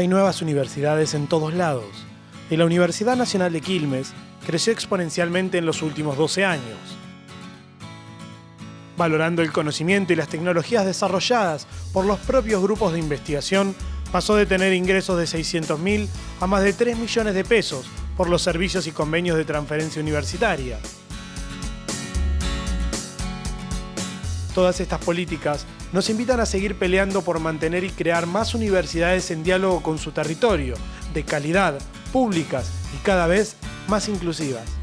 hay nuevas universidades en todos lados y la Universidad Nacional de Quilmes creció exponencialmente en los últimos 12 años. Valorando el conocimiento y las tecnologías desarrolladas por los propios grupos de investigación, pasó de tener ingresos de 600.000 a más de 3 millones de pesos por los servicios y convenios de transferencia universitaria. Todas estas políticas nos invitan a seguir peleando por mantener y crear más universidades en diálogo con su territorio, de calidad, públicas y cada vez más inclusivas.